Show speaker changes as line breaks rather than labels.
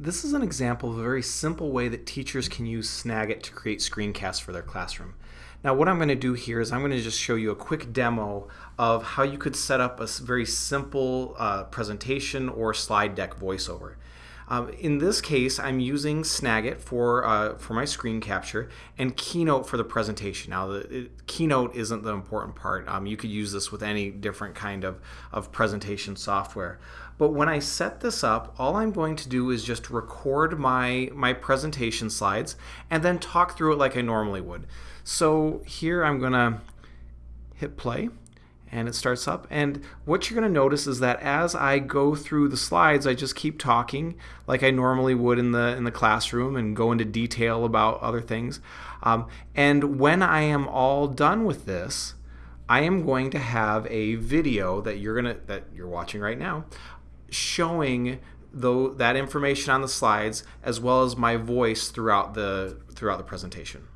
This is an example of a very simple way that teachers can use Snagit to create screencasts for their classroom. Now what I'm going to do here is I'm going to just show you a quick demo of how you could set up a very simple uh, presentation or slide deck voiceover. Um, in this case, I'm using Snagit for, uh, for my screen capture and Keynote for the presentation. Now, the it, Keynote isn't the important part. Um, you could use this with any different kind of, of presentation software. But when I set this up, all I'm going to do is just record my, my presentation slides and then talk through it like I normally would. So here I'm going to hit play and it starts up. And what you're going to notice is that as I go through the slides, I just keep talking like I normally would in the in the classroom and go into detail about other things. Um, and when I am all done with this, I am going to have a video that you're gonna that you're watching right now, showing though that information on the slides as well as my voice throughout the throughout the presentation.